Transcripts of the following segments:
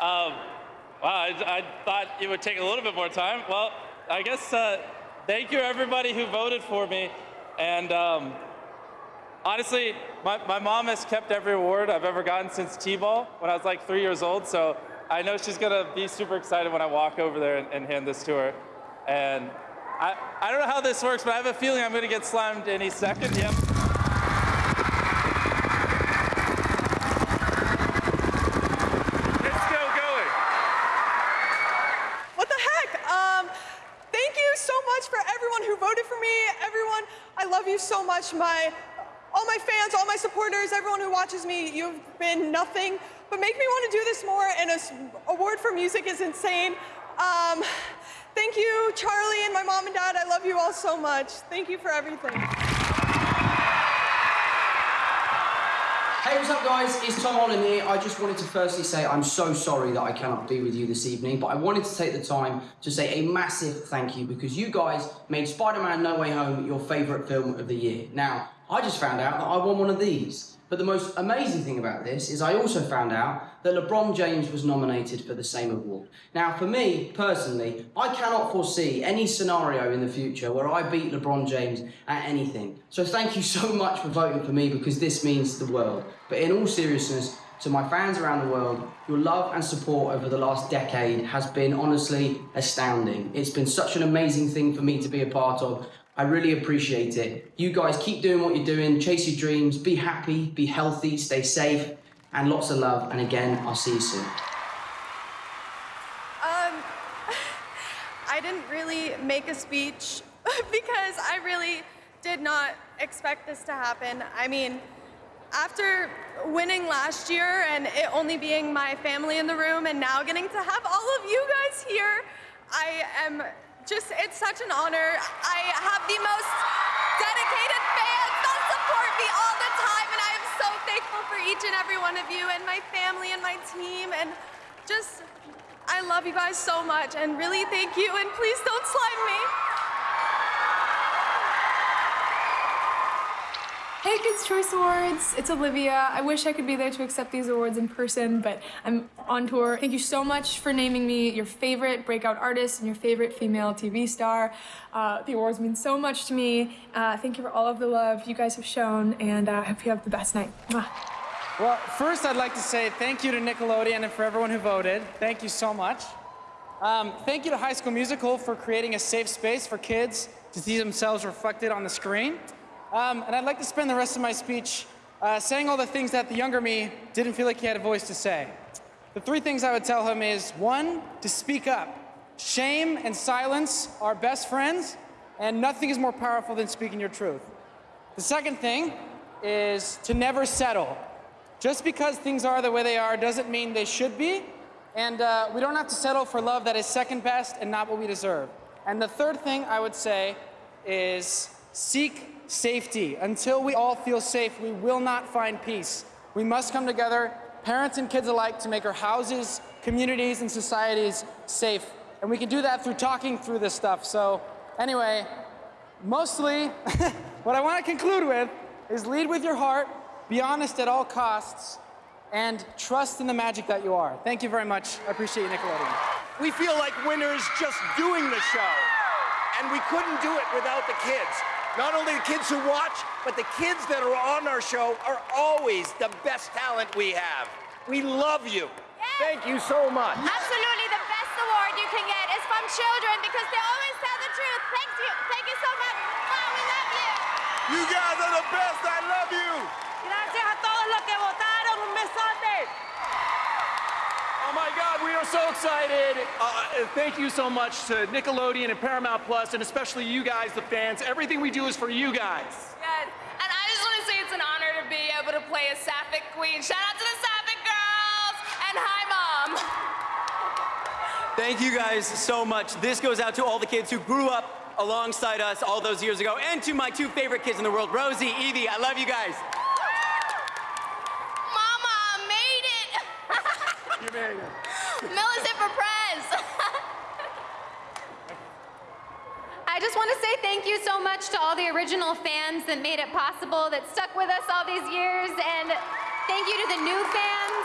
Um, wow, I, I, thought it would take a little bit more time. Well, I guess uh, thank you everybody who voted for me. And um, honestly, my, my mom has kept every award I've ever gotten since T-ball when I was like three years old. So I know she's gonna be super excited when I walk over there and, and hand this to her. And I, I don't know how this works, but I have a feeling I'm gonna get slimed any second. Yep. It's still going. What the heck? Um, thank you so much for everyone who voted for me. Everyone, I love you so much. My, all my fans, all my supporters, everyone who watches me, you've been nothing but make me want to do this more. And an award for music is insane. Um, thank you, Charlie and my mom and dad. I love you all so much. Thank you for everything. Hey, what's up, guys? It's Tom Holland here. I just wanted to firstly say I'm so sorry that I cannot be with you this evening, but I wanted to take the time to say a massive thank you because you guys made Spider Man No Way Home your favourite film of the year. Now, I just found out that I won one of these. But the most amazing thing about this is I also found out that LeBron James was nominated for the same award. Now, for me, personally, I cannot foresee any scenario in the future where I beat LeBron James at anything. So thank you so much for voting for me because this means the world. But in all seriousness, to my fans around the world, your love and support over the last decade has been honestly astounding. It's been such an amazing thing for me to be a part of. I really appreciate it. You guys keep doing what you're doing, chase your dreams, be happy, be healthy, stay safe, and lots of love. And again, I'll see you soon. Um, I didn't really make a speech because I really did not expect this to happen. I mean, after winning last year and it only being my family in the room and now getting to have all of you guys here, I am just, it's such an honor. I have the most dedicated fans that support me all the time and I am so thankful for each and every one of you and my family and my team and just, I love you guys so much and really thank you and please don't slime me. Hey Kids Choice Awards, it's Olivia. I wish I could be there to accept these awards in person, but I'm on tour. Thank you so much for naming me your favorite breakout artist and your favorite female TV star. Uh, the awards mean so much to me. Uh, thank you for all of the love you guys have shown, and uh, I hope you have the best night. Mwah. Well, first I'd like to say thank you to Nickelodeon and for everyone who voted. Thank you so much. Um, thank you to High School Musical for creating a safe space for kids to see themselves reflected on the screen. Um, and I'd like to spend the rest of my speech uh, saying all the things that the younger me didn't feel like he had a voice to say. The three things I would tell him is one, to speak up. Shame and silence are best friends, and nothing is more powerful than speaking your truth. The second thing is to never settle. Just because things are the way they are doesn't mean they should be, and uh, we don't have to settle for love that is second best and not what we deserve. And the third thing I would say is seek safety. Until we all feel safe, we will not find peace. We must come together, parents and kids alike, to make our houses, communities, and societies safe. And we can do that through talking through this stuff. So anyway, mostly what I want to conclude with is lead with your heart, be honest at all costs, and trust in the magic that you are. Thank you very much. I appreciate you, Nickelodeon. We feel like winners just doing the show. And we couldn't do it without the kids. Not only the kids who watch, but the kids that are on our show are always the best talent we have. We love you. Thank you so much. Absolutely, the best award you can get is from children because they always tell the truth. Thank you. Thank you so much. Wow, we love you. You guys are the best. I love you. Excited. Uh, thank you so much to Nickelodeon and Paramount Plus, and especially you guys, the fans. Everything we do is for you guys. Yes. And I just want to say it's an honor to be able to play a Sapphic queen. Shout out to the Sapphic girls and hi, mom. Thank you guys so much. This goes out to all the kids who grew up alongside us all those years ago, and to my two favorite kids in the world, Rosie, Evie. I love you guys. Mama, I made it. You made it. Millicent for Prez. I just want to say thank you so much to all the original fans that made it possible, that stuck with us all these years, and thank you to the new fans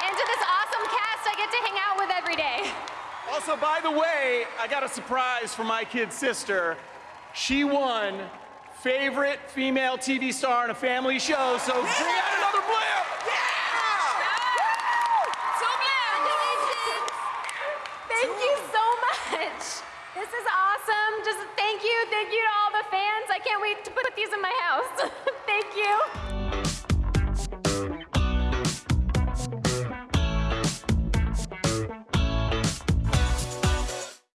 and to this awesome cast I get to hang out with every day. Also, by the way, I got a surprise for my kid sister. She won favorite female TV star in a family show, so put these in my house. Thank you.